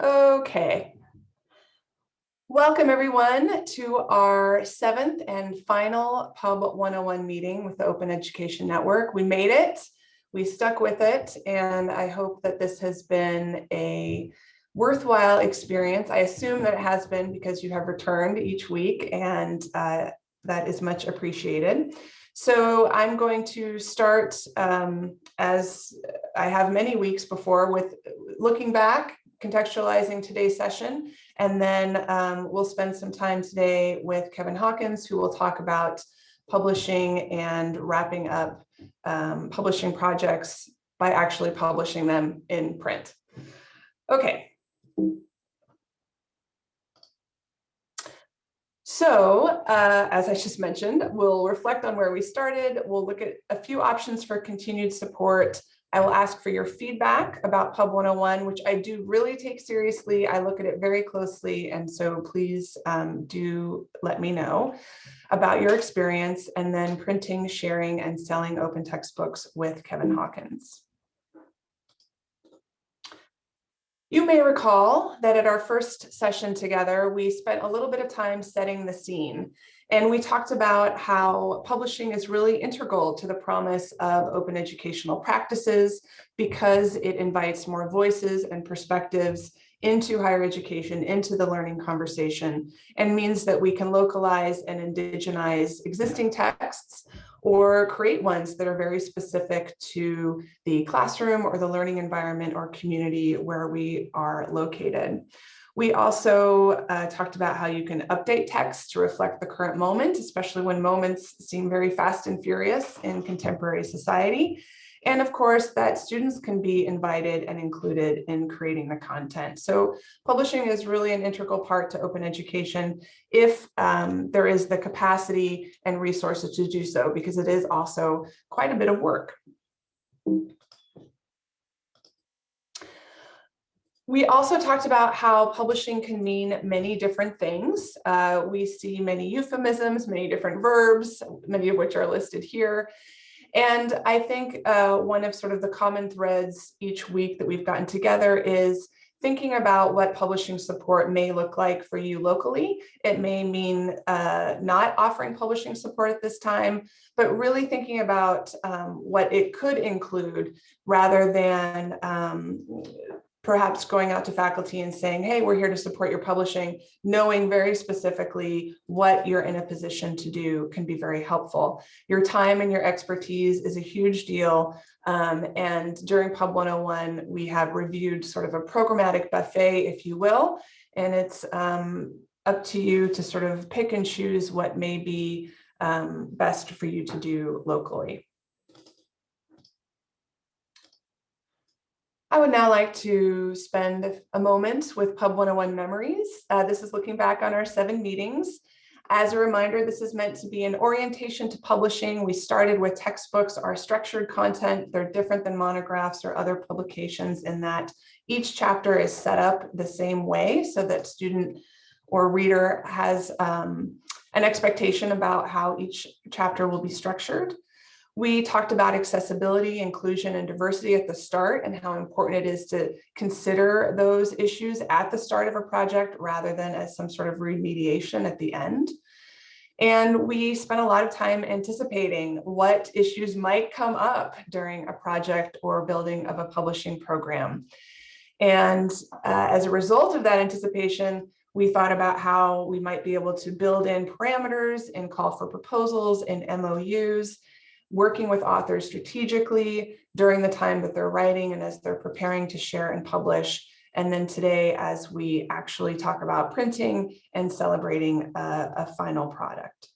Okay. Welcome everyone to our seventh and final Pub 101 meeting with the Open Education Network. We made it, we stuck with it, and I hope that this has been a worthwhile experience. I assume that it has been because you have returned each week and uh, that is much appreciated. So I'm going to start um, as I have many weeks before with looking back contextualizing today's session. And then um, we'll spend some time today with Kevin Hawkins, who will talk about publishing and wrapping up um, publishing projects by actually publishing them in print. Okay. So uh, as I just mentioned, we'll reflect on where we started. We'll look at a few options for continued support I will ask for your feedback about Pub 101, which I do really take seriously. I look at it very closely. And so please um, do let me know about your experience and then printing, sharing, and selling open textbooks with Kevin Hawkins. You may recall that at our first session together, we spent a little bit of time setting the scene. And we talked about how publishing is really integral to the promise of open educational practices because it invites more voices and perspectives into higher education, into the learning conversation, and means that we can localize and indigenize existing texts or create ones that are very specific to the classroom or the learning environment or community where we are located. We also uh, talked about how you can update text to reflect the current moment, especially when moments seem very fast and furious in contemporary society. And of course, that students can be invited and included in creating the content. So publishing is really an integral part to open education if um, there is the capacity and resources to do so, because it is also quite a bit of work. We also talked about how publishing can mean many different things. Uh, we see many euphemisms, many different verbs, many of which are listed here. And I think uh, one of sort of the common threads each week that we've gotten together is thinking about what publishing support may look like for you locally. It may mean uh, not offering publishing support at this time, but really thinking about um, what it could include rather than um, perhaps going out to faculty and saying, hey, we're here to support your publishing, knowing very specifically what you're in a position to do can be very helpful. Your time and your expertise is a huge deal. Um, and during Pub 101, we have reviewed sort of a programmatic buffet, if you will, and it's um, up to you to sort of pick and choose what may be um, best for you to do locally. I would now like to spend a moment with Pub 101 memories. Uh, this is looking back on our seven meetings. As a reminder, this is meant to be an orientation to publishing. We started with textbooks, our structured content. They're different than monographs or other publications in that each chapter is set up the same way so that student or reader has um, an expectation about how each chapter will be structured. We talked about accessibility, inclusion, and diversity at the start and how important it is to consider those issues at the start of a project rather than as some sort of remediation at the end. And we spent a lot of time anticipating what issues might come up during a project or building of a publishing program. And uh, as a result of that anticipation, we thought about how we might be able to build in parameters and call for proposals and MOUs working with authors strategically during the time that they're writing and as they're preparing to share and publish. And then today, as we actually talk about printing and celebrating a, a final product.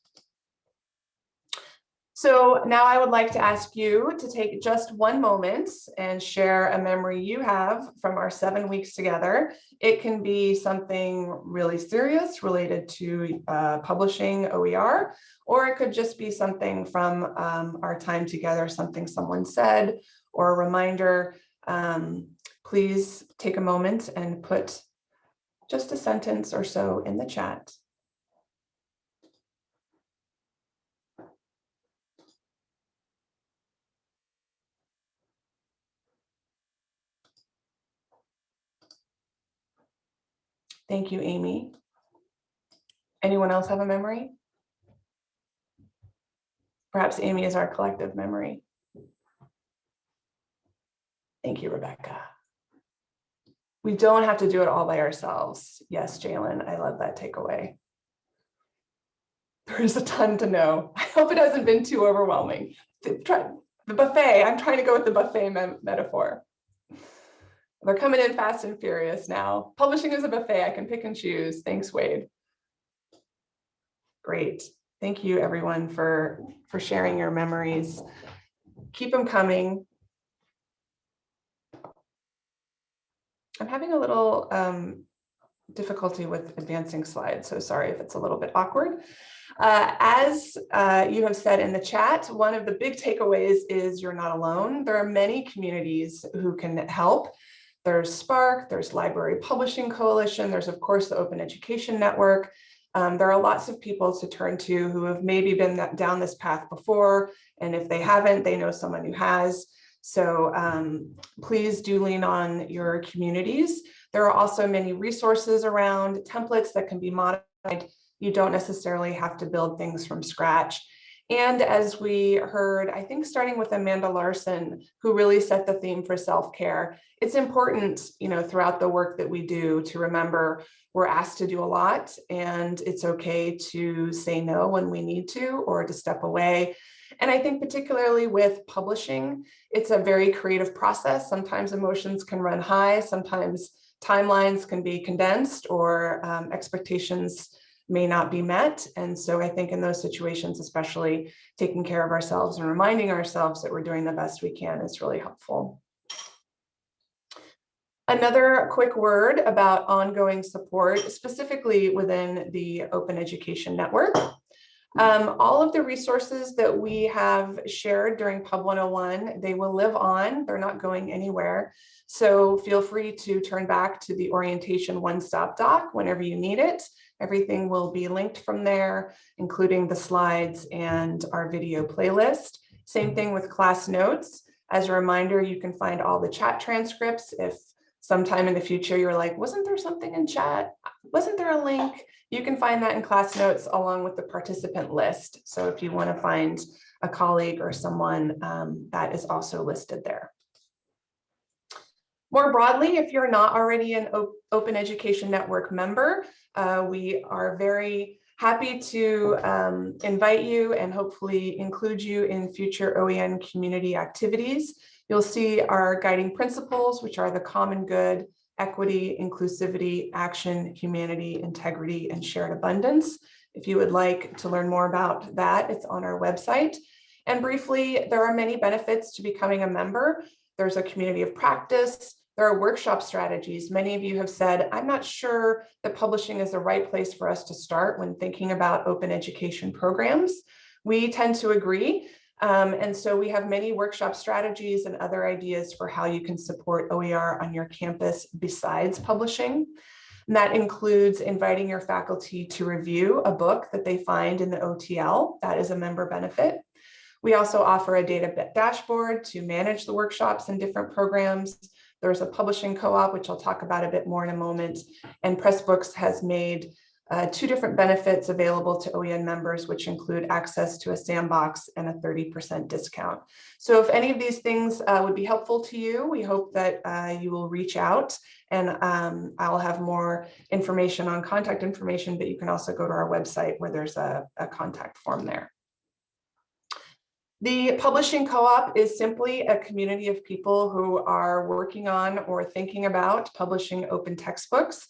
So now I would like to ask you to take just one moment and share a memory you have from our seven weeks together. It can be something really serious related to uh, publishing OER, or it could just be something from um, our time together, something someone said, or a reminder. Um, please take a moment and put just a sentence or so in the chat. Thank you, Amy. Anyone else have a memory? Perhaps Amy is our collective memory. Thank you, Rebecca. We don't have to do it all by ourselves. Yes, Jalen, I love that takeaway. There is a ton to know. I hope it hasn't been too overwhelming. The, buffet, I'm trying to go with the buffet me metaphor. They're coming in fast and furious now. Publishing is a buffet. I can pick and choose. Thanks, Wade. Great. Thank you, everyone, for, for sharing your memories. Keep them coming. I'm having a little um, difficulty with advancing slides, so sorry if it's a little bit awkward. Uh, as uh, you have said in the chat, one of the big takeaways is you're not alone. There are many communities who can help. There's SPARC, there's Library Publishing Coalition, there's of course the Open Education Network. Um, there are lots of people to turn to who have maybe been down this path before, and if they haven't, they know someone who has. So um, please do lean on your communities. There are also many resources around templates that can be modified. You don't necessarily have to build things from scratch. And as we heard, I think starting with Amanda Larson, who really set the theme for self-care, it's important, you know, throughout the work that we do to remember we're asked to do a lot and it's okay to say no when we need to or to step away. And I think particularly with publishing, it's a very creative process. Sometimes emotions can run high, sometimes timelines can be condensed or um, expectations may not be met. And so I think in those situations, especially taking care of ourselves and reminding ourselves that we're doing the best we can is really helpful. Another quick word about ongoing support, specifically within the Open Education Network. Um, all of the resources that we have shared during Pub 101, they will live on, they're not going anywhere. So feel free to turn back to the orientation one-stop doc whenever you need it. Everything will be linked from there, including the slides and our video playlist. Same thing with class notes. As a reminder, you can find all the chat transcripts if sometime in the future you're like, wasn't there something in chat? Wasn't there a link? You can find that in class notes along with the participant list. So if you want to find a colleague or someone um, that is also listed there. More broadly, if you're not already an Open Education Network member, uh, we are very happy to um, invite you and hopefully include you in future OEN community activities. You'll see our guiding principles, which are the common good, equity, inclusivity, action, humanity, integrity, and shared abundance. If you would like to learn more about that, it's on our website. And briefly, there are many benefits to becoming a member. There's a community of practice. There are workshop strategies. Many of you have said, I'm not sure that publishing is the right place for us to start when thinking about open education programs. We tend to agree. Um, and so we have many workshop strategies and other ideas for how you can support OER on your campus besides publishing. And that includes inviting your faculty to review a book that they find in the OTL. That is a member benefit. We also offer a data dashboard to manage the workshops and different programs. There's a publishing co-op, which I'll talk about a bit more in a moment. And Pressbooks has made uh, two different benefits available to OEN members, which include access to a sandbox and a 30% discount. So if any of these things uh, would be helpful to you, we hope that uh, you will reach out and um, I'll have more information on contact information, but you can also go to our website where there's a, a contact form there. The publishing co-op is simply a community of people who are working on or thinking about publishing open textbooks.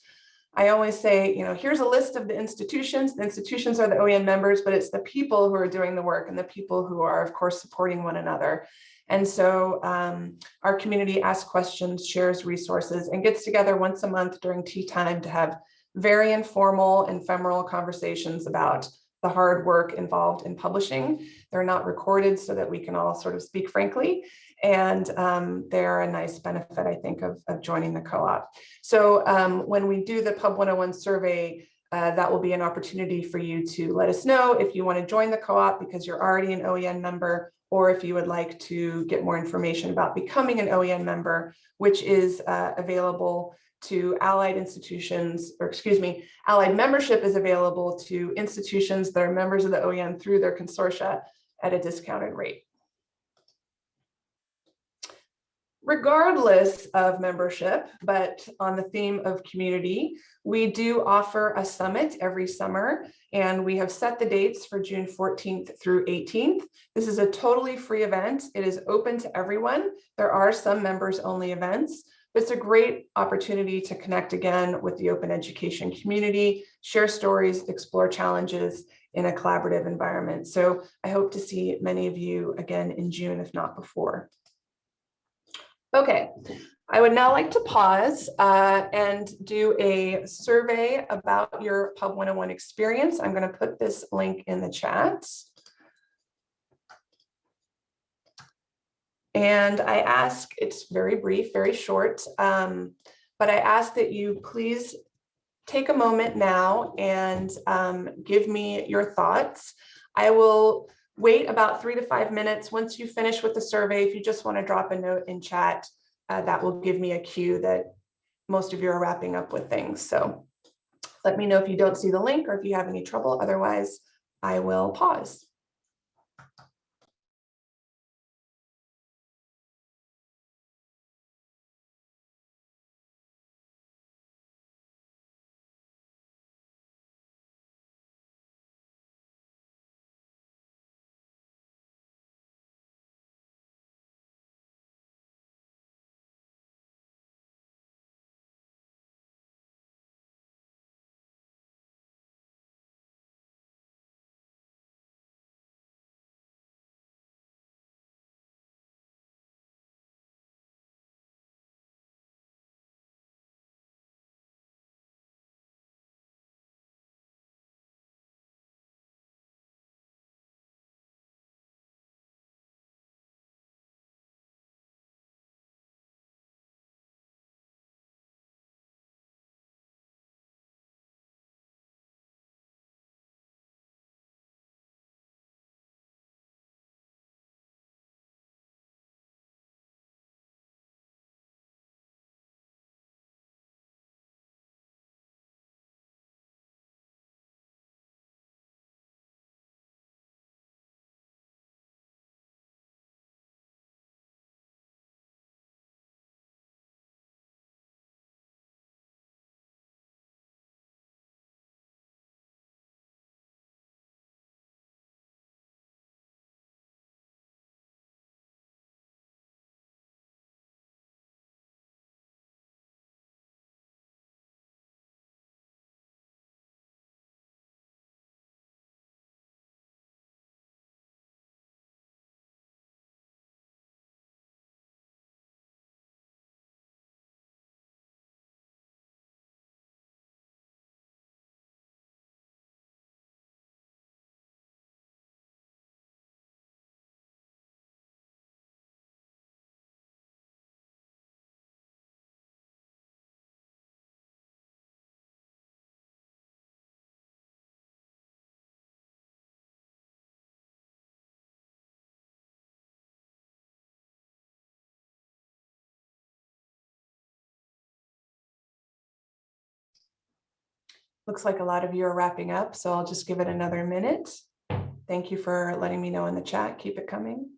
I always say, you know, here's a list of the institutions. The institutions are the OEN members, but it's the people who are doing the work and the people who are, of course, supporting one another. And so um, our community asks questions, shares resources, and gets together once a month during tea time to have very informal, and ephemeral conversations about the hard work involved in publishing. They're not recorded so that we can all sort of speak frankly. And um, they're a nice benefit, I think, of, of joining the co-op. So um, when we do the Pub 101 survey, uh, that will be an opportunity for you to let us know if you want to join the co-op because you're already an OEN member, or if you would like to get more information about becoming an OEN member, which is uh, available to allied institutions, or excuse me, allied membership is available to institutions that are members of the OEN through their consortia at a discounted rate. Regardless of membership, but on the theme of community, we do offer a summit every summer and we have set the dates for June 14th through 18th. This is a totally free event. It is open to everyone. There are some members only events, it's a great opportunity to connect again with the open education community, share stories, explore challenges in a collaborative environment. So I hope to see many of you again in June, if not before. Okay, I would now like to pause uh, and do a survey about your Pub 101 experience. I'm going to put this link in the chat. And I ask, it's very brief, very short, um, but I ask that you please take a moment now and um, give me your thoughts. I will wait about three to five minutes. Once you finish with the survey, if you just want to drop a note in chat, uh, that will give me a cue that most of you are wrapping up with things. So let me know if you don't see the link or if you have any trouble. Otherwise, I will pause. Looks like a lot of you are wrapping up, so I'll just give it another minute. Thank you for letting me know in the chat. Keep it coming.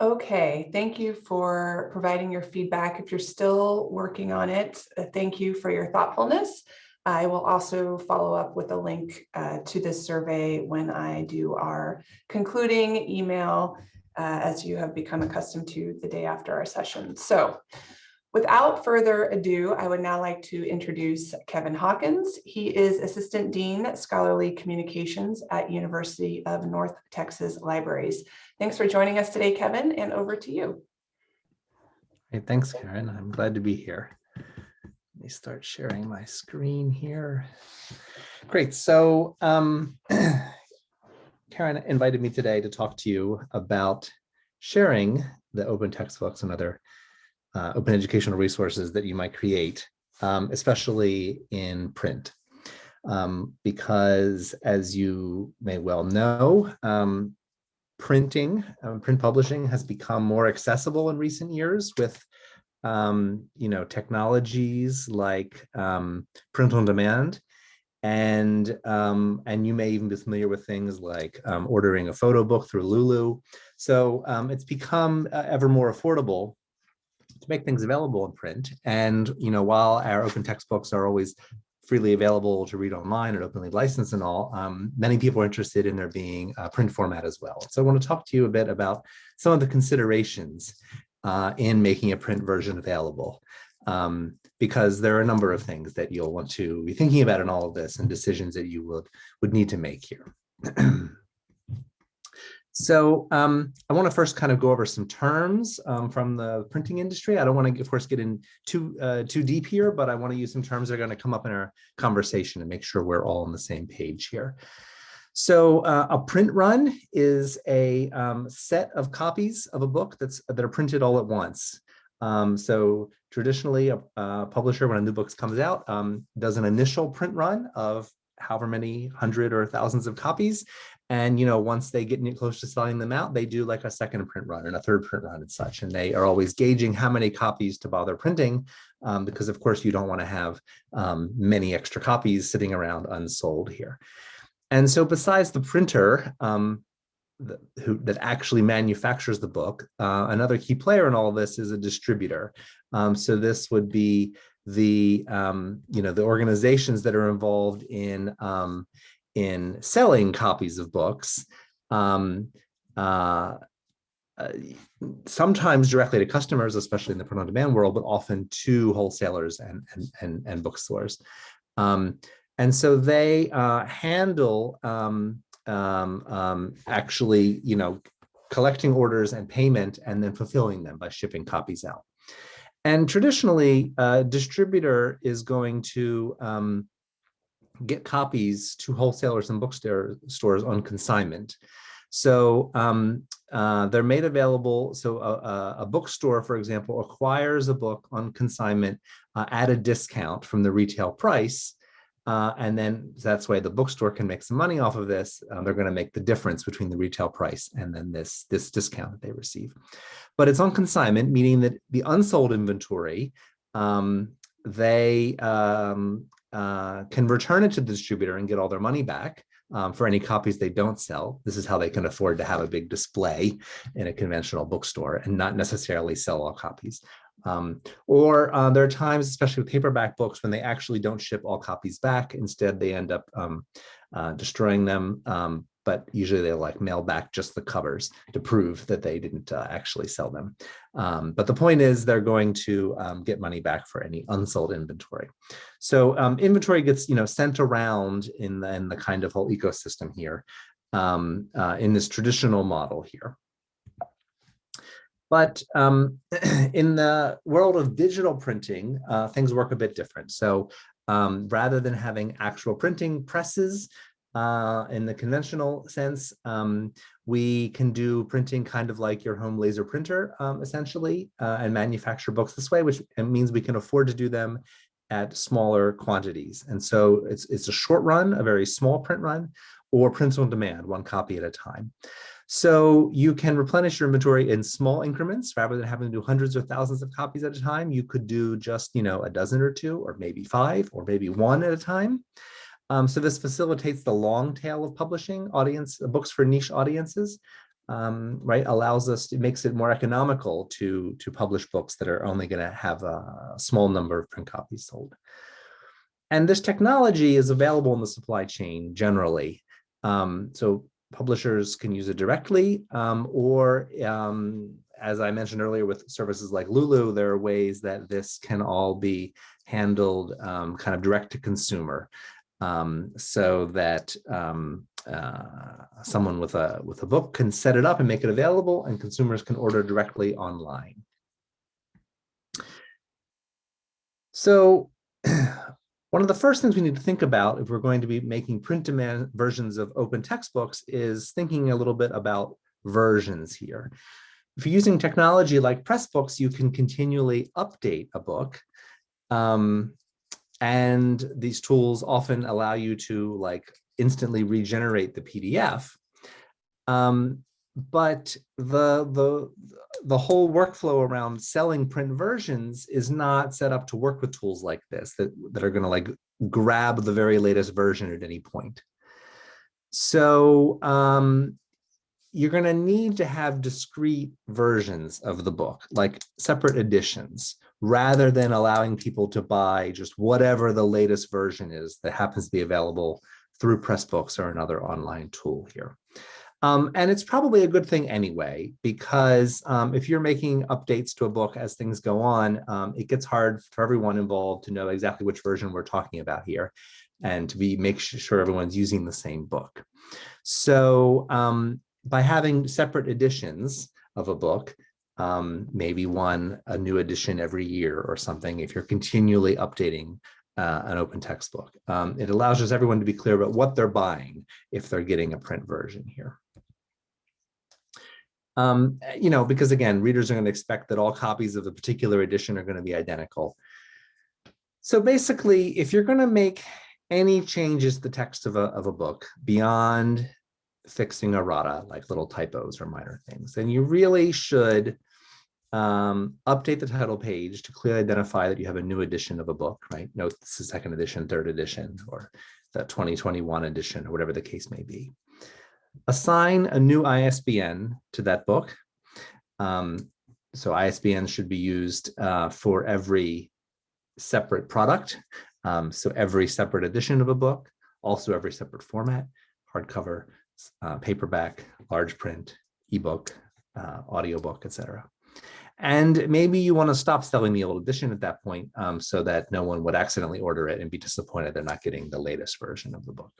Okay, thank you for providing your feedback. If you're still working on it, uh, thank you for your thoughtfulness. I will also follow up with a link uh, to this survey when I do our concluding email, uh, as you have become accustomed to the day after our session. So Without further ado, I would now like to introduce Kevin Hawkins. He is Assistant Dean, Scholarly Communications at University of North Texas Libraries. Thanks for joining us today, Kevin, and over to you. Hey, thanks, Karen. I'm glad to be here. Let me start sharing my screen here. Great. So um, Karen invited me today to talk to you about sharing the open textbooks and other uh, open educational resources that you might create, um, especially in print. Um, because as you may well know, um, printing, um, print publishing has become more accessible in recent years with um, you know, technologies like um, print on demand. And, and you may even be familiar with things like ordering a photo book through Lulu. So it's become uh, ever more affordable to make things available in print. And, you know, while our open textbooks are always freely available to read online and openly licensed and all, um, many people are interested in there being a print format as well. So I want to talk to you a bit about some of the considerations uh, in making a print version available. Um, because there are a number of things that you'll want to be thinking about in all of this and decisions that you would, would need to make here. So um, I want to first kind of go over some terms um, from the printing industry. I don't want to, of course, get in too uh, too deep here, but I want to use some terms that are going to come up in our conversation and make sure we're all on the same page here. So uh, a print run is a um, set of copies of a book that's that are printed all at once. Um, so traditionally, a, a, publisher, when a new book comes out, um, does an initial print run of however many hundred or thousands of copies, and, you know, once they get close to selling them out, they do like a second print run and a third print run and such. And they are always gauging how many copies to bother printing, um, because of course you don't want to have um, many extra copies sitting around unsold here. And so besides the printer, um, the, who that actually manufactures the book, uh, another key player in all this is a distributor. Um, so this would be the um, you know the organizations that are involved in um, in selling copies of books, um, uh, uh, sometimes directly to customers, especially in the print-on-demand world, but often to wholesalers and, and, and, and bookstores. Um, and so they uh, handle um, um, actually, you know, collecting orders and payment and then fulfilling them by shipping copies out. And traditionally, a distributor is going to um, get copies to wholesalers and bookstores on consignment. So um, uh, they're made available. So a, a, bookstore, for example, acquires a book on consignment uh, at a discount from the retail price. Uh, and then that's why the bookstore can make some money off of this. Uh, they're going to make the difference between the retail price and then this, this discount that they receive. But it's on consignment, meaning that the unsold inventory um, they um, uh, can return it to the distributor and get all their money back um, for any copies they don't sell. This is how they can afford to have a big display in a conventional bookstore and not necessarily sell all copies. Um, or uh, there are times, especially with paperback books, when they actually don't ship all copies back. Instead, they end up um, uh, destroying them um, but usually they like mail back just the covers to prove that they didn't uh, actually sell them. Um, but the point is they're going to um, get money back for any unsold inventory. So um, inventory gets you know sent around in the, in the kind of whole ecosystem here um, uh, in this traditional model here. But um, in the world of digital printing, uh, things work a bit different. So um, rather than having actual printing presses, uh, in the conventional sense, um, we can do printing kind of like your home laser printer, um, essentially, uh, and manufacture books this way, which means we can afford to do them at smaller quantities. And so it's, it's a short run, a very small print run, or print on demand, one copy at a time. So you can replenish your inventory in small increments rather than having to do hundreds or thousands of copies at a time. You could do just, you know, a dozen or two, or maybe five, or maybe one at a time. Um, so this facilitates the long tail of publishing audience uh, books for niche audiences. um, right, allows us, it makes it more economical to, to publish books that are only going to have a small number of print copies sold. And this technology is available in the supply chain generally. Um, so publishers can use it directly um, or um, as I mentioned earlier with services like Lulu, there are ways that this can all be handled um, kind of direct to consumer um, so that um, uh, someone with a with a book can set it up and make it available and consumers can order directly online. So one of the first things we need to think about if we're going to be making print demand versions of open textbooks is thinking a little bit about versions here. If you're using technology like Pressbooks, you can continually update a book. Um, and these tools often allow you to like instantly regenerate the PDF. Um, but the, the, the whole workflow around selling print versions is not set up to work with tools like this that, that are gonna like grab the very latest version at any point. So um, you're going to need to have discrete versions of the book, like separate editions, rather than allowing people to buy just whatever the latest version is that happens to be available through Pressbooks or another online tool here. Um, and it's probably a good thing anyway, because um, if you're making updates to a book as things go on, um, it gets hard for everyone involved to know exactly which version we're talking about here and to be make sure everyone's using the same book. So um, by having separate editions of a book, um, maybe one a new edition every year or something, if you're continually updating uh, an open textbook. Um, it allows just everyone to be clear about what they're buying if they're getting a print version here. Um, you know, because again, readers are going to expect that all copies of a particular edition are going to be identical. So basically, if you're going to make any changes to the text of a, of a book beyond fixing errata, like little typos or minor things, then you really should um, update the title page to clearly identify that you have a new edition of a book, right? Note this is second edition, third edition, or the 2021 edition, or whatever the case may be. Assign a new ISBN to that book. Um, so ISBN should be used uh, for every separate product. Um, so every separate edition of a book, also every separate format, hardcover, uh, paperback, large print, ebook, uh, audiobook, etc. And maybe you want to stop selling the old edition at that point um, so that no one would accidentally order it and be disappointed they're not getting the latest version of the book.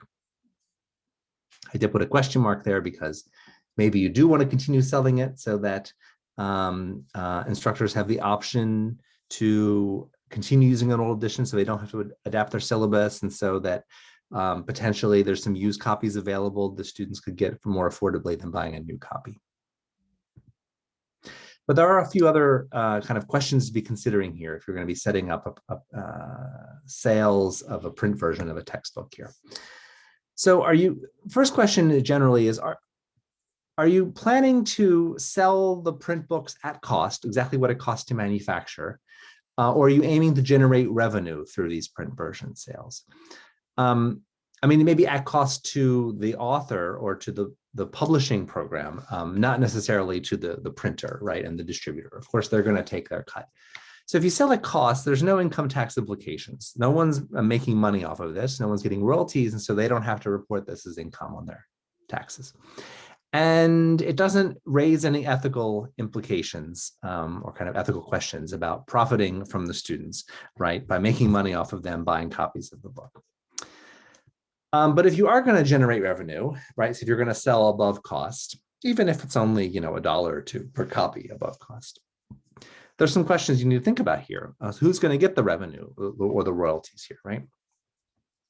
I did put a question mark there because maybe you do want to continue selling it so that um, uh, instructors have the option to continue using an old edition so they don't have to adapt their syllabus and so that um, potentially there's some used copies available the students could get for more affordably than buying a new copy. But there are a few other uh, kind of questions to be considering here if you're going to be setting up a, a, uh, sales of a print version of a textbook here. So are you, first question generally is, are, are you planning to sell the print books at cost, exactly what it costs to manufacture, uh, or are you aiming to generate revenue through these print version sales? Um, I mean, maybe at cost to the author or to the, the publishing program, um, not necessarily to the, the printer, right, and the distributor. Of course, they're going to take their cut. So if you sell at cost, there's no income tax implications. No one's uh, making money off of this. No one's getting royalties, and so they don't have to report this as income on their taxes. And it doesn't raise any ethical implications um, or kind of ethical questions about profiting from the students, right, by making money off of them buying copies of the book. Um, but if you are going to generate revenue, right, so if you're going to sell above cost, even if it's only, you know, a dollar or two per copy above cost, there's some questions you need to think about here. Uh, who's going to get the revenue or the royalties here, right?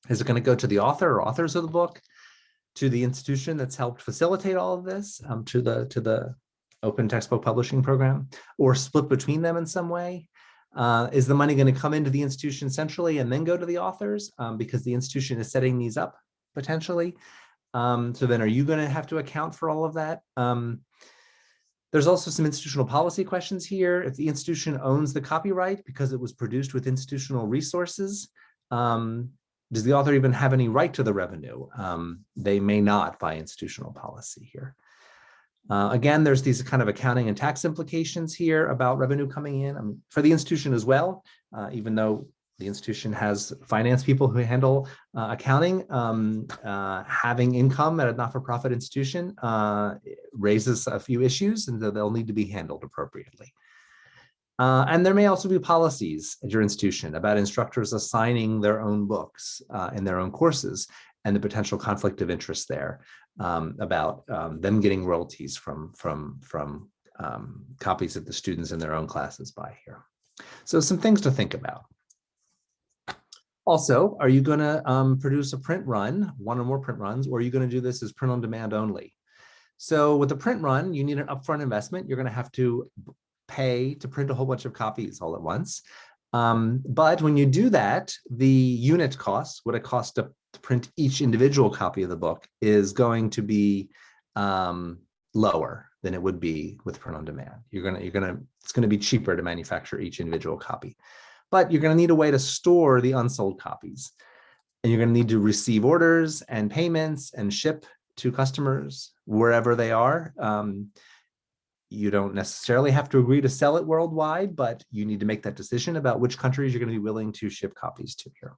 Is it going to go to the author or authors of the book, to the institution that's helped facilitate all of this, um, to the to the open textbook publishing program, or split between them in some way? Uh, is the money going to come into the institution centrally and then go to the authors um, because the institution is setting these up potentially? Um, so then are you going to have to account for all of that? Um, there's also some institutional policy questions here. If the institution owns the copyright because it was produced with institutional resources, um, does the author even have any right to the revenue? Um, they may not by institutional policy here. Uh, again, there's these kind of accounting and tax implications here about revenue coming in um, for the institution as well, uh, even though the institution has finance people who handle uh, accounting. Um, uh, having income at a not-for-profit institution uh, raises a few issues and they'll need to be handled appropriately. Uh, and there may also be policies at your institution about instructors assigning their own books uh, in their own courses and the potential conflict of interest there um, about um, them getting royalties from, from, from um, copies that the students in their own classes buy here. So some things to think about. Also, are you going to um, produce a print run, one or more print runs, or are you going to do this as print on demand only? So with a print run, you need an upfront investment. You're going to have to pay to print a whole bunch of copies all at once. Um, but when you do that, the unit cost, what it costs to, to, print each individual copy of the book is going to be um, lower than it would be with print on demand. You're gonna, you're gonna, it's gonna be cheaper to manufacture each individual copy but you're going to need a way to store the unsold copies. And you're going to need to receive orders and payments and ship to customers wherever they are. Um, you don't necessarily have to agree to sell it worldwide, but you need to make that decision about which countries you're going to be willing to ship copies to here.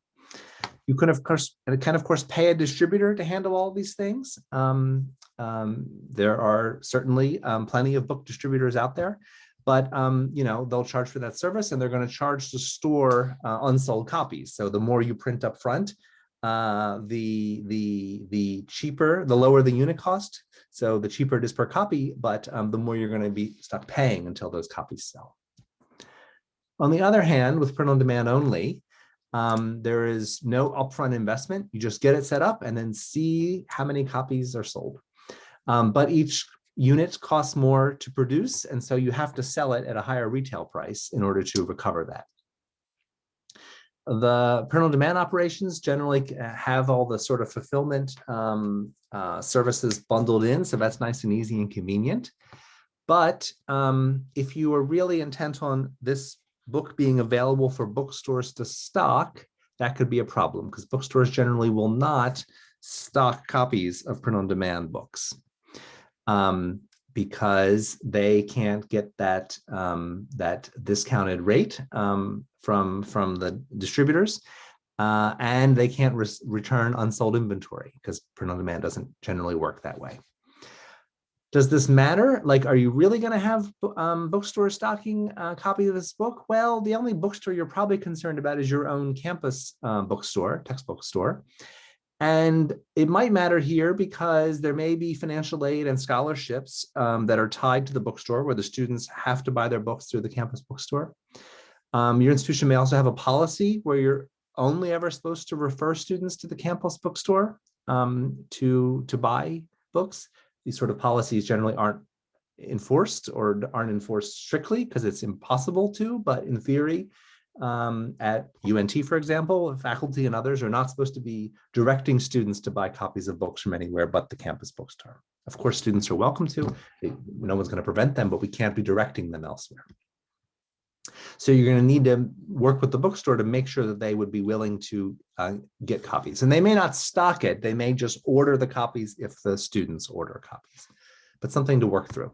You can, of course, and can of course pay a distributor to handle all these things. Um, um, there are certainly um, plenty of book distributors out there but um, you know they'll charge for that service and they're going to charge to store uh, unsold copies. So the more you print up front, uh, the the the cheaper, the lower the unit cost. So the cheaper it is per copy, but um, the more you're going to be stop paying until those copies sell. On the other hand, with print on demand only, um, there is no upfront investment. You just get it set up and then see how many copies are sold. Um, but each unit costs more to produce, and so you have to sell it at a higher retail price in order to recover that. The print on demand operations generally have all the sort of fulfillment um, uh, services bundled in, so that's nice and easy and convenient. But um, if you are really intent on this book being available for bookstores to stock, that could be a problem because bookstores generally will not stock copies of print on demand books um, because they can't get that um, that discounted rate um, from from the distributors, uh, and they can't re return unsold inventory because print on demand doesn't generally work that way. Does this matter? Like, are you really going to have um, stocking a copy of this book? Well, the only bookstore you're probably concerned about is your own campus uh, bookstore, textbook store. And it might matter here because there may be financial aid and scholarships um, that are tied to the bookstore where the students have to buy their books through the campus bookstore. Um, your institution may also have a policy where you're only ever supposed to refer students to the campus bookstore um, to, to buy books. These sort of policies generally aren't enforced or aren't enforced strictly because it's impossible to, but in theory, um, at UNT, for example, faculty and others are not supposed to be directing students to buy copies of books from anywhere but the campus bookstore. Of course, students are welcome to, no one's going to prevent them, but we can't be directing them elsewhere. So you're going to need to work with the bookstore to make sure that they would be willing to uh, get copies. And they may not stock it, they may just order the copies if the students order copies, but something to work through.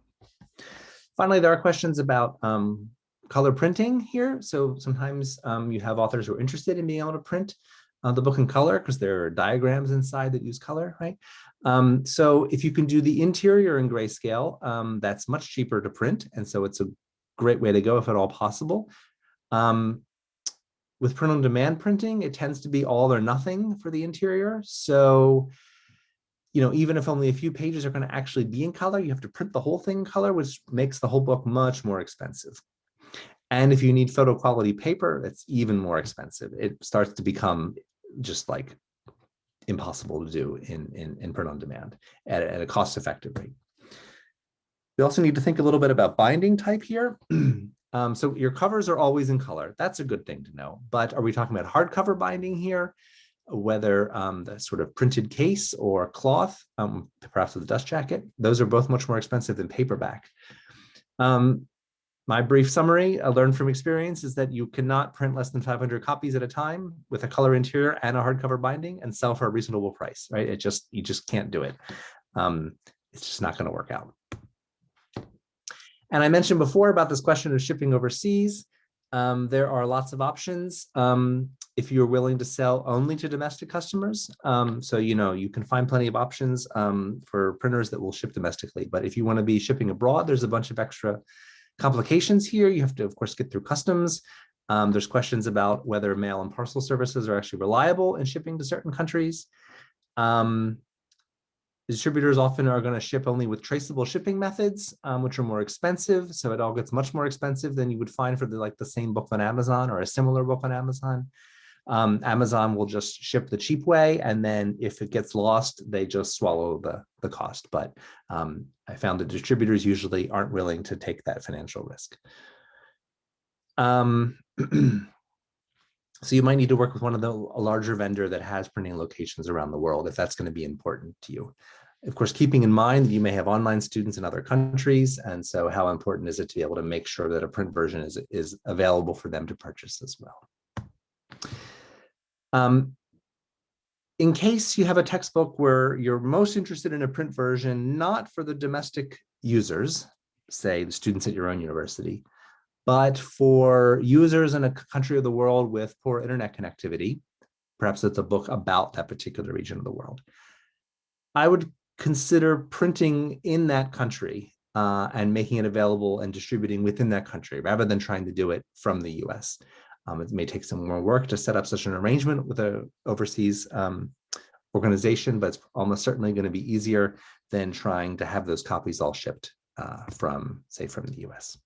Finally, there are questions about um, color printing here. So sometimes um, you have authors who are interested in being able to print uh, the book in color because there are diagrams inside that use color, right? Um, so if you can do the interior in grayscale, um, that's much cheaper to print. And so it's a great way to go if at all possible. Um, with print on demand printing, it tends to be all or nothing for the interior. So, you know, even if only a few pages are going to actually be in color, you have to print the whole thing in color, which makes the whole book much more expensive. And if you need photo quality paper, it's even more expensive. It starts to become just like impossible to do in, in, in print on demand at, at a cost effective rate. We also need to think a little bit about binding type here. um, so your covers are always in color. That's a good thing to know. But are we talking about hardcover binding here? Whether um, the sort of printed case or cloth, um, perhaps with a dust jacket, those are both much more expensive than paperback. Um, my brief summary, I learned from experience, is that you cannot print less than 500 copies at a time with a color interior and a hardcover binding and sell for a reasonable price, right? It just, you just can't do it. Um, it's just not gonna work out. And I mentioned before about this question of shipping overseas. Um, there are lots of options um, if you're willing to sell only to domestic customers. Um, so, you know, you can find plenty of options um, for printers that will ship domestically. But if you want to be shipping abroad, there's a bunch of extra complications here. You have to, of course, get through customs. Um, there's questions about whether mail and parcel services are actually reliable in shipping to certain countries. Um, distributors often are going to ship only with traceable shipping methods, um, which are more expensive. So it all gets much more expensive than you would find for the like the same book on Amazon or a similar book on Amazon. Um, Amazon will just ship the cheap way, and then if it gets lost, they just swallow the, the cost. But um, I found that distributors usually aren't willing to take that financial risk. Um, so you might need to work with one of the a larger vendor that has printing locations around the world if that's going to be important to you. Of course, keeping in mind that you may have online students in other countries, and so how important is it to be able to make sure that a print version is, is available for them to purchase as well. Um, in case you have a textbook where you're most interested in a print version, not for the domestic users, say the students at your own university, but for users in a country of the world with poor internet connectivity, perhaps it's a book about that particular region of the world. I would consider printing in that country uh, and making it available and distributing within that country rather than trying to do it from the US. Um, it may take some more work to set up such an arrangement with a overseas um, organization, but it's almost certainly going to be easier than trying to have those copies all shipped uh, from, say, from the US.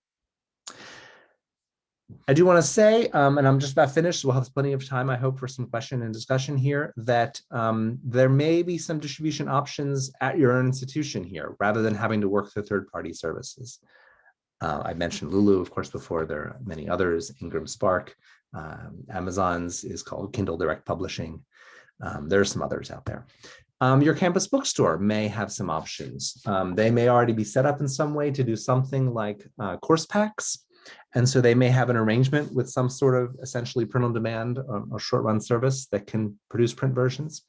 I do want to say, um, and I'm just about finished, so we'll have plenty of time, I hope, for some question and discussion here, that um, there may be some distribution options at your own institution here, rather than having to work through third-party services. Uh, I mentioned Lulu, of course, before. There are many others, Ingram Spark, um, Amazon's is called Kindle Direct Publishing. Um, there are some others out there. Um, your campus bookstore may have some options. Um, they may already be set up in some way to do something like uh, course packs. And so they may have an arrangement with some sort of essentially print on demand or, or short run service that can produce print versions.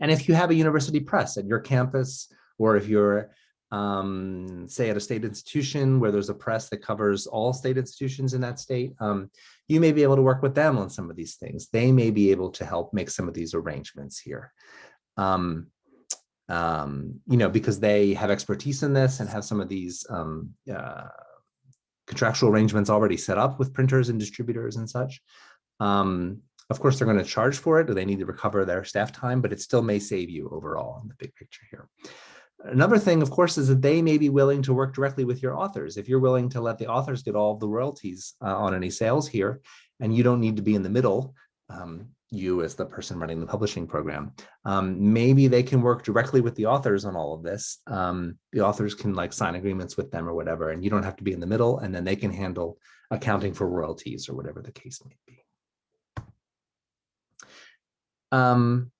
And if you have a university press at your campus, or if you're um, say at a state institution where there's a press that covers all state institutions in that state, um, you may be able to work with them on some of these things. They may be able to help make some of these arrangements here. Um, um, you know, because they have expertise in this and have some of these um, uh, contractual arrangements already set up with printers and distributors and such. Um, of course, they're going to charge for it, or they need to recover their staff time, but it still may save you overall in the big picture here. Another thing, of course, is that they may be willing to work directly with your authors. If you're willing to let the authors get all of the royalties uh, on any sales here, and you don't need to be in the middle, um, you as the person running the publishing program, um, maybe they can work directly with the authors on all of this. Um, the authors can like sign agreements with them or whatever, and you don't have to be in the middle, and then they can handle accounting for royalties or whatever the case may be. Um,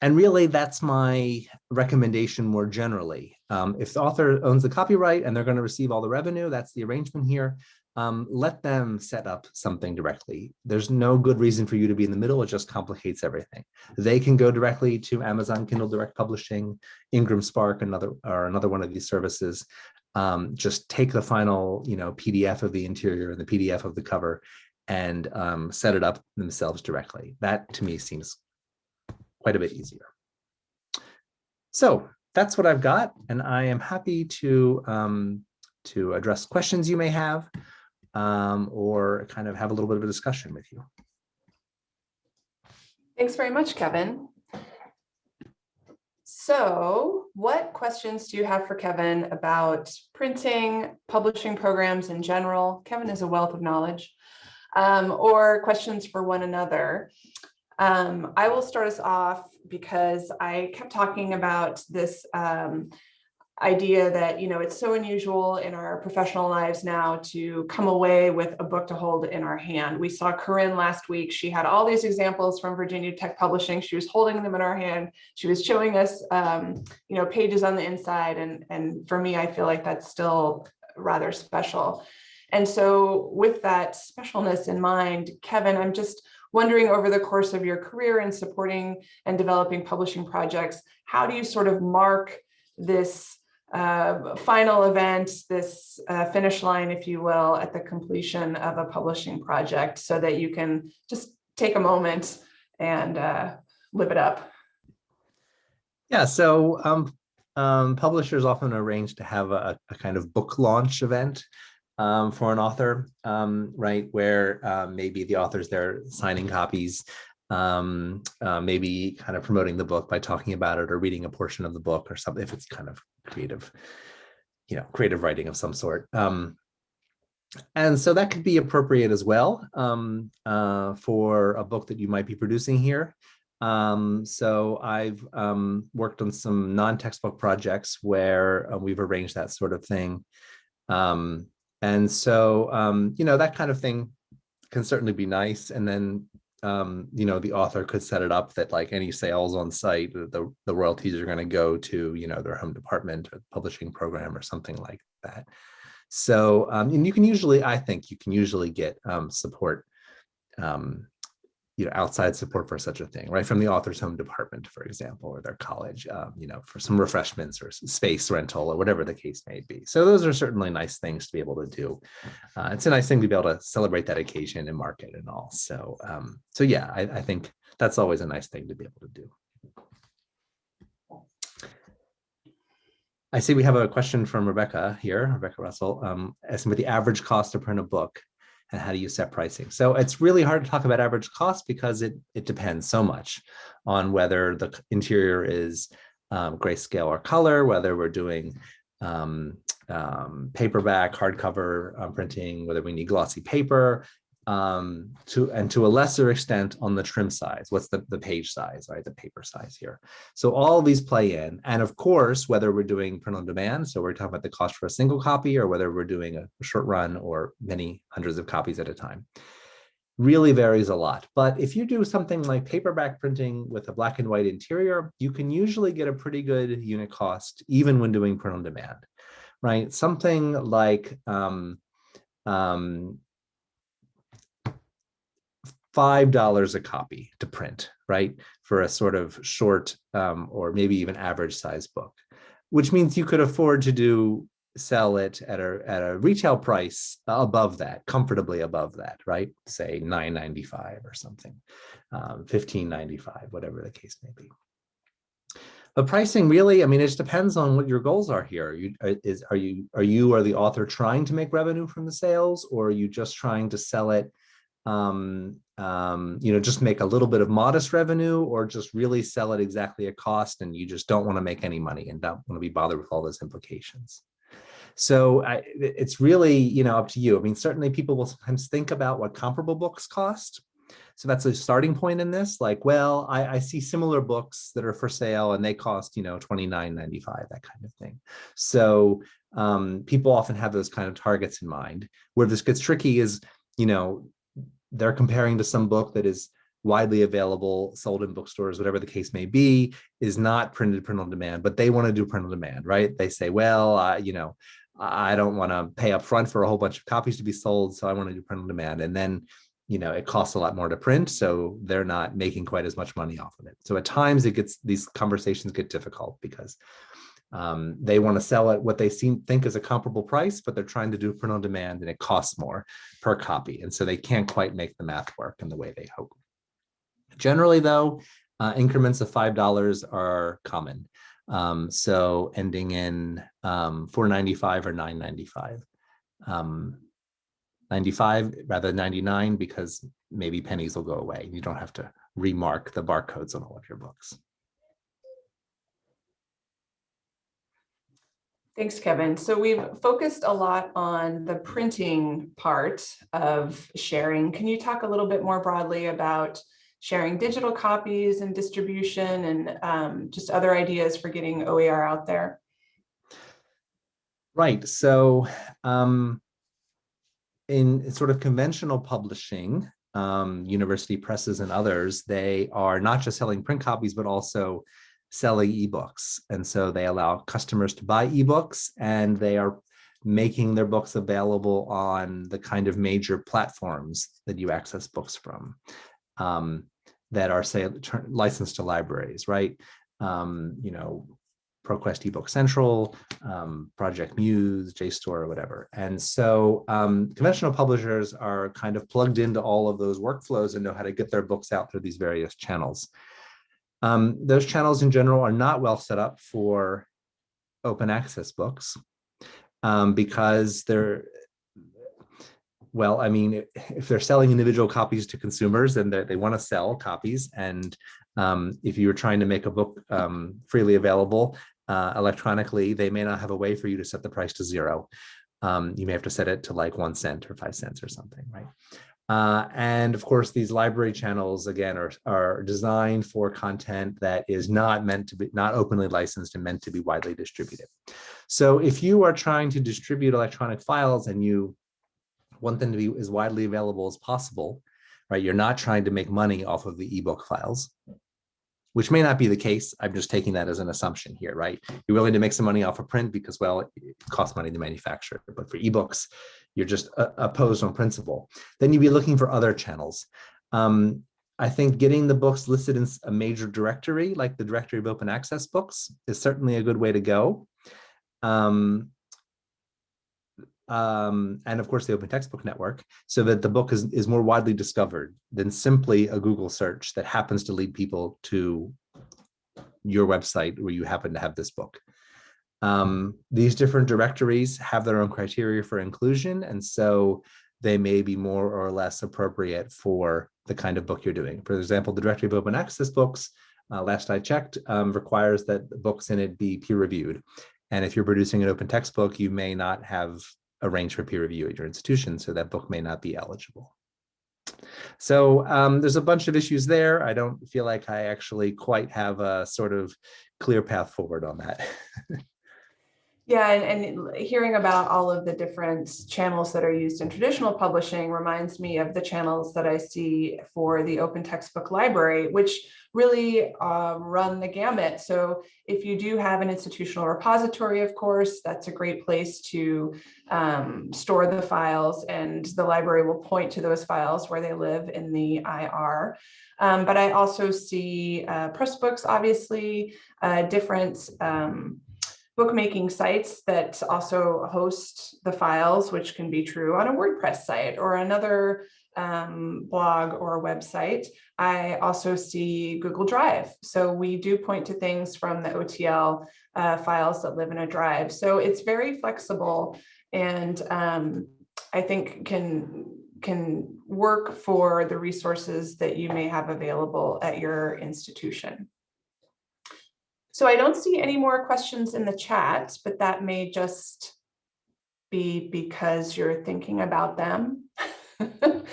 and really, that's my recommendation more generally. Um, if the author owns the copyright and they're going to receive all the revenue, that's the arrangement here. Um, let them set up something directly. There's no good reason for you to be in the middle. It just complicates everything. They can go directly to Amazon Kindle Direct Publishing, Ingram Spark, another or another one of these services. Um, just take the final, you know, PDF of the interior and the PDF of the cover, and um, set it up themselves directly. That to me seems quite a bit easier. So that's what I've got, and I am happy to um, to address questions you may have um, or kind of have a little bit of a discussion with you. Thanks very much, Kevin. So what questions do you have for Kevin about printing, publishing programs in general? Kevin is a wealth of knowledge. Um, or questions for one another. Um, I will start us off because I kept talking about this um, idea that, you know, it's so unusual in our professional lives now to come away with a book to hold in our hand. We saw Corinne last week. She had all these examples from Virginia Tech Publishing. She was holding them in our hand. She was showing us, um, you know, pages on the inside. And, and for me, I feel like that's still rather special. And so with that specialness in mind, Kevin, I'm just wondering over the course of your career in supporting and developing publishing projects, how do you sort of mark this uh, final event, this uh, finish line, if you will, at the completion of a publishing project so that you can just take a moment and uh, live it up. Yeah, so um, um, publishers often arrange to have a, a kind of book launch event um, for an author, um, right? Where um, maybe the author's there signing copies, um, uh, maybe kind of promoting the book by talking about it or reading a portion of the book or something if it's kind of creative, you know, creative writing of some sort. Um, and so that could be appropriate as well um, uh, for a book that you might be producing here. Um, so I've um, worked on some non-textbook projects where uh, we've arranged that sort of thing. Um, and so, um, you know, that kind of thing can certainly be nice. And then, um, you know, the author could set it up that like any sales on site, the, the royalties are going to go to, you know, their home department or publishing program or something like that. So, um, and you can usually, I think you can usually get um, support um, you know, outside support for such a thing, right? From the author's home department, for example, or their college, um, you know, for some refreshments or space rental or whatever the case may be. So those are certainly nice things to be able to do. Uh, it's a nice thing to be able to celebrate that occasion and market and all. So, um, so yeah, I, I think that's always a nice thing to be able to do. I see we have a question from Rebecca here, Rebecca Russell, um, asking the average cost to print a book and how do you set pricing? So it's really hard to talk about average cost because it, it depends so much on whether the interior is um, grayscale or color, whether we're doing um, um, paperback, hardcover um, printing, whether we need glossy paper, um, to and to a lesser extent on the trim size. What's the, the page size, right? The paper size here. So all these play in. And of course, whether we're doing print on demand, so we're talking about the cost for a single copy or whether we're doing a, short run or many hundreds of copies at a time really varies a lot. But if you do something like paperback printing with a black and white interior, you can usually get a pretty good unit cost even when doing print on demand, right? Something like um, um, $5 a copy to print, right? For a sort of short um, or maybe even average size book, which means you could afford to do sell it at a, at a retail price above that, comfortably above that, right? Say 9.95 or something, um, 15.95, whatever the case may be. But pricing really, I mean, it just depends on what your goals are here. Are you, is, are you, are you or the author trying to make revenue from the sales or are you just trying to sell it um, um, you know, just make a little bit of modest revenue or just really sell at exactly a cost and you just don't want to make any money and don't want to be bothered with all those implications. So I, it's really, you know, up to you. I mean, certainly people will sometimes think about what comparable books cost. So that's a starting point in this. Like, well, I, I see similar books that are for sale and they cost, you know, $29.95, that kind of thing. So um, people often have those kind of targets in mind. Where this gets tricky is, you know, they're comparing to some book that is widely available, sold in bookstores, whatever the case may be, is not printed print on demand, but they want to do print on demand, right? They say, well, uh, you know, I don't want to pay up front for a whole bunch of copies to be sold, so I want to do print on demand. And then, you know, it costs a lot more to print, so they're not making quite as much money off of it. So at times it gets, these conversations get difficult because um, they want to sell at what they seem think is a comparable price, but they're trying to do print on demand and it costs more per copy. And so they can't quite make the math work in the way they hope. Generally though, uh, increments of $5 are common. Um, so ending in um, 495 or 995. Um, 95 rather than 99 because maybe pennies will go away. You don't have to remark the barcodes on all of your books. Thanks, Kevin. So we've focused a lot on the printing part of sharing. Can you talk a little bit more broadly about sharing digital copies and distribution and um, just other ideas for getting OER out there? Right. So um, in sort of conventional publishing, um, university presses and others, they are not just selling print copies, but also selling ebooks. And so they allow customers to buy ebooks and they are making their books available on the kind of major platforms that you access books from um, that are say licensed to libraries, right? Um, you know, ProQuest eBook Central, um, Project Muse, JSTOR, or whatever. And so um, conventional publishers are kind of plugged into all of those workflows and know how to get their books out through these various channels. Um, those channels in general are not well set up for open access books um, because they're, well, I mean, if they're selling individual copies to consumers, then they want to sell copies. And um, if you're trying to make a book um, freely available uh, electronically, they may not have a way for you to set the price to zero. Um, you may have to set it to like one cent or five cents or something, right? Uh, and of course, these library channels, again, are, are designed for content that is not meant to be, not openly licensed and meant to be widely distributed. So if you are trying to distribute electronic files and you want them to be as widely available as possible, right? You're not trying to make money off of the ebook files, which may not be the case. I'm just taking that as an assumption here, right? You're willing to make some money off of print because, well, it costs money to manufacture, but for ebooks, you're just uh, opposed on principle. Then you'd be looking for other channels. Um, I think getting the books listed in a major directory, like the directory of open access books, is certainly a good way to go. Um, um, and of course the Open Textbook Network, so that the book is, is more widely discovered than simply a Google search that happens to lead people to your website where you happen to have this book. Um, these different directories have their own criteria for inclusion, and so they may be more or less appropriate for the kind of book you're doing. For example, the directory of open access books, uh, last I checked, um, requires that the books in it be peer reviewed. And if you're producing an open textbook, you may not have arranged for peer review at your institution, so that book may not be eligible. So um, there's a bunch of issues there. I don't feel like I actually quite have a sort of clear path forward on that. Yeah, and, and hearing about all of the different channels that are used in traditional publishing reminds me of the channels that I see for the open textbook library, which really uh, run the gamut. So if you do have an institutional repository, of course, that's a great place to um, store the files and the library will point to those files where they live in the IR. Um, but I also see uh, Pressbooks, obviously, uh, different um, bookmaking sites that also host the files, which can be true on a WordPress site or another um, blog or website. I also see Google Drive. So we do point to things from the OTL uh, files that live in a drive. So it's very flexible and um, I think can can work for the resources that you may have available at your institution. So I don't see any more questions in the chat, but that may just be because you're thinking about them. but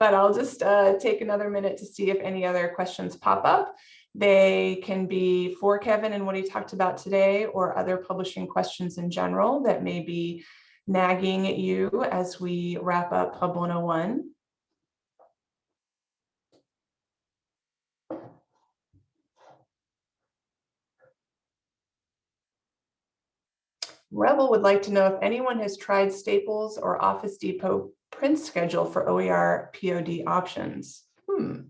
I'll just uh, take another minute to see if any other questions pop up. They can be for Kevin and what he talked about today or other publishing questions in general that may be nagging at you as we wrap up Pub 101. Rebel would like to know if anyone has tried Staples or Office Depot print schedule for OER POD options. Hmm.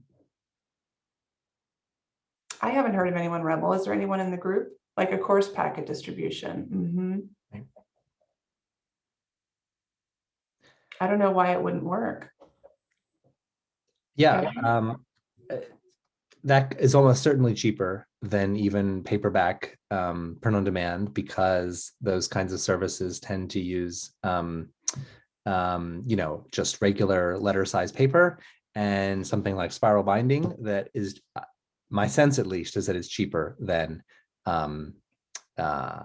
I haven't heard of anyone Rebel. Is there anyone in the group? Like a course packet distribution? Mm -hmm. I don't know why it wouldn't work. Yeah, um, that is almost certainly cheaper than even paperback um, print on demand because those kinds of services tend to use, um, um, you know, just regular letter size paper and something like spiral binding that is, uh, my sense at least, is that it's cheaper than um, uh,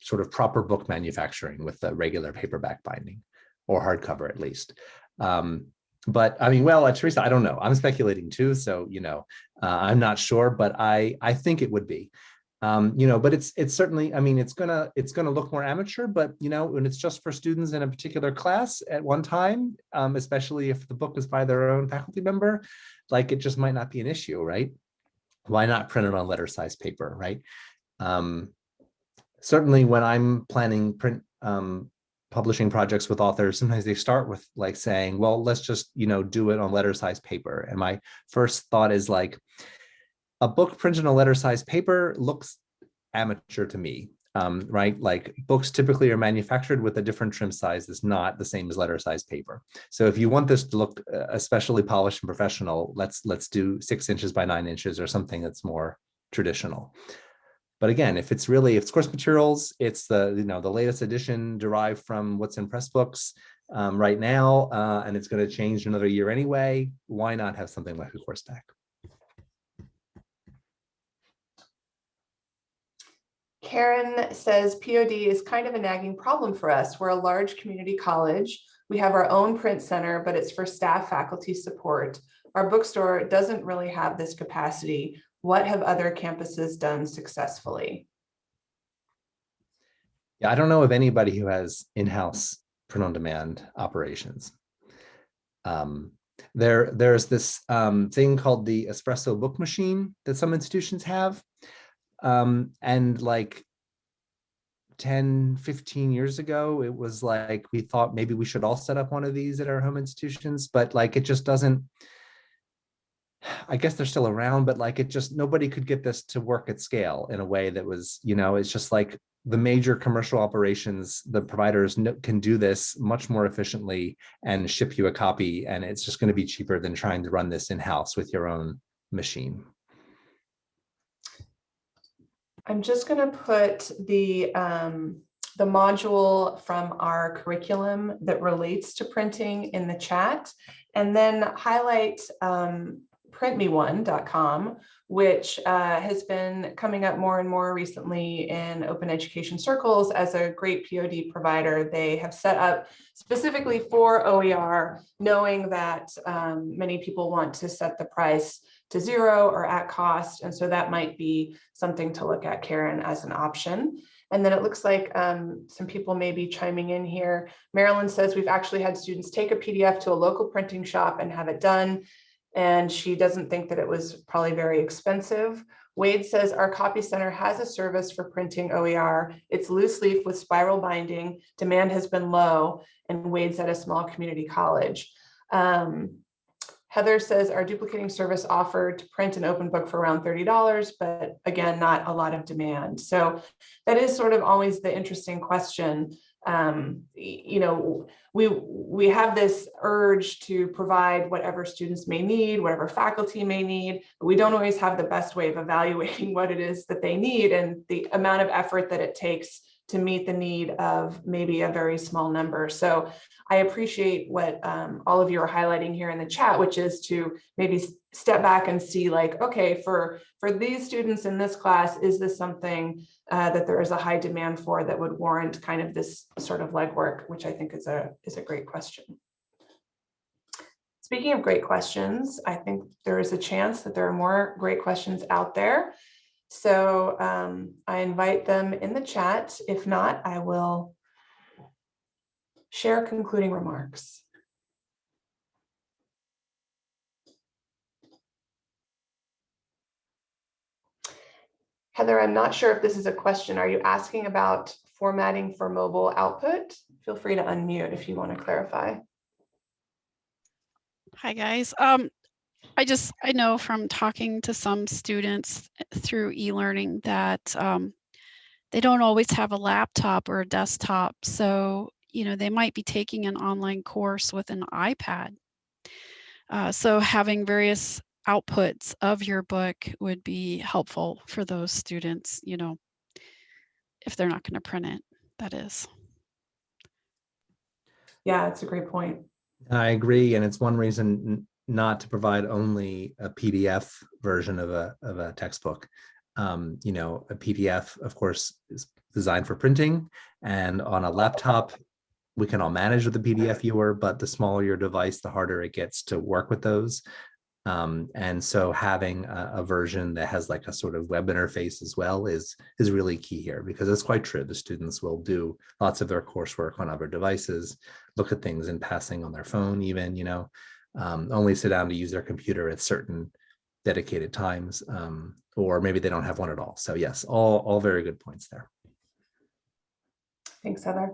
sort of proper book manufacturing with the regular paperback binding or hardcover at least. Um, but I mean, well, uh, Teresa, I don't know. I'm speculating too, so you know, uh, I'm not sure, but I I think it would be. Um, you know, but it's it's certainly. I mean, it's gonna it's gonna look more amateur, but you know, when it's just for students in a particular class at one time, um, especially if the book is by their own faculty member, like it just might not be an issue, right? Why not print it on letter size paper, right? Um, certainly, when I'm planning print um, publishing projects with authors, sometimes they start with like saying, well, let's just, you know, do it on letter size paper. And my first thought is like, a book printed on letter size paper looks amateur to me. Um, right, like books typically are manufactured with a different trim size that's not the same as letter size paper. So if you want this to look uh, especially polished and professional, let's let's do six inches by nine inches or something that's more traditional. But again, if it's really, if it's course materials, it's the, you know, the latest edition derived from what's in Pressbooks um, right now, uh, and it's going to change another year anyway. Why not have something like a course pack? Karen says POD is kind of a nagging problem for us. We're a large community college. We have our own print center, but it's for staff faculty support. Our bookstore doesn't really have this capacity. What have other campuses done successfully? Yeah, I don't know of anybody who has in-house print on demand operations. Um, there, there's this um, thing called the espresso book machine that some institutions have. Um, and like 10, 15 years ago, it was like we thought maybe we should all set up one of these at our home institutions, but like it just doesn't. I guess they're still around, but like it just nobody could get this to work at scale in a way that was, you know, it's just like the major commercial operations, the providers can do this much more efficiently and ship you a copy. And it's just going to be cheaper than trying to run this in-house with your own machine. I'm just going to put the um, the module from our curriculum that relates to printing in the chat and then highlight um, printme1.com, which uh, has been coming up more and more recently in open education circles as a great POD provider. They have set up specifically for OER, knowing that um, many people want to set the price to zero or at cost. And so that might be something to look at, Karen, as an option. And then it looks like um, some people may be chiming in here. Marilyn says we've actually had students take a PDF to a local printing shop and have it done. And she doesn't think that it was probably very expensive. Wade says our copy center has a service for printing OER. It's loose leaf with spiral binding. Demand has been low and Wade's at a small community college. Um, Heather says our duplicating service offered to print an open book for around $30, but again, not a lot of demand. So that is sort of always the interesting question. Um, you know, we, we have this urge to provide whatever students may need, whatever faculty may need, but we don't always have the best way of evaluating what it is that they need and the amount of effort that it takes to meet the need of maybe a very small number. So I appreciate what um, all of you are highlighting here in the chat, which is to maybe step back and see like, okay, for, for these students in this class, is this something uh, that there is a high demand for that would warrant kind of this sort of legwork, which I think is a, is a great question. Speaking of great questions, I think there is a chance that there are more great questions out there. So um, I invite them in the chat. If not, I will share concluding remarks. Heather, I'm not sure if this is a question. Are you asking about formatting for mobile output? Feel free to unmute if you want to clarify. Hi, guys. Um, I just, I know from talking to some students through e-learning that um, they don't always have a laptop or a desktop. So, you know, they might be taking an online course with an iPad. Uh, so having various outputs of your book would be helpful for those students, you know, if they're not going to print it, that is. Yeah, it's a great point. I agree. And it's one reason not to provide only a PDF version of a, of a textbook. Um, you know, a PDF, of course, is designed for printing and on a laptop, we can all manage with the PDF viewer, but the smaller your device, the harder it gets to work with those. Um, and so having a, a, version that has like a sort of web interface as well is is really key here because it's quite true. The students will do lots of their coursework on other devices, look at things in passing on their phone even, you know, um, only sit down to use their computer at certain dedicated times, um, or maybe they don't have one at all. So yes, all, all very good points there. Thanks, Heather.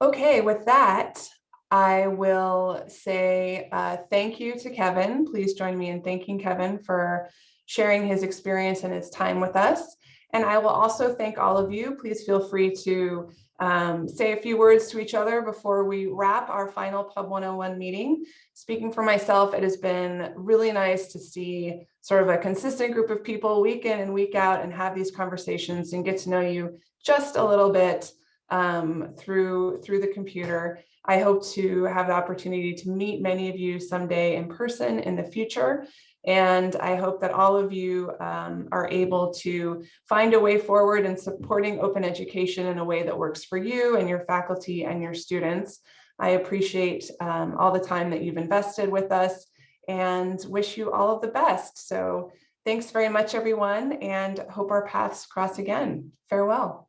Okay, with that, I will say uh, thank you to Kevin. Please join me in thanking Kevin for sharing his experience and his time with us. And I will also thank all of you. Please feel free to um, say a few words to each other before we wrap our final Pub 101 meeting. Speaking for myself, it has been really nice to see sort of a consistent group of people week in and week out and have these conversations and get to know you just a little bit um, through, through the computer. I hope to have the opportunity to meet many of you someday in person in the future. And I hope that all of you um, are able to find a way forward in supporting open education in a way that works for you and your faculty and your students. I appreciate um, all the time that you've invested with us and wish you all of the best. So thanks very much, everyone, and hope our paths cross again. Farewell.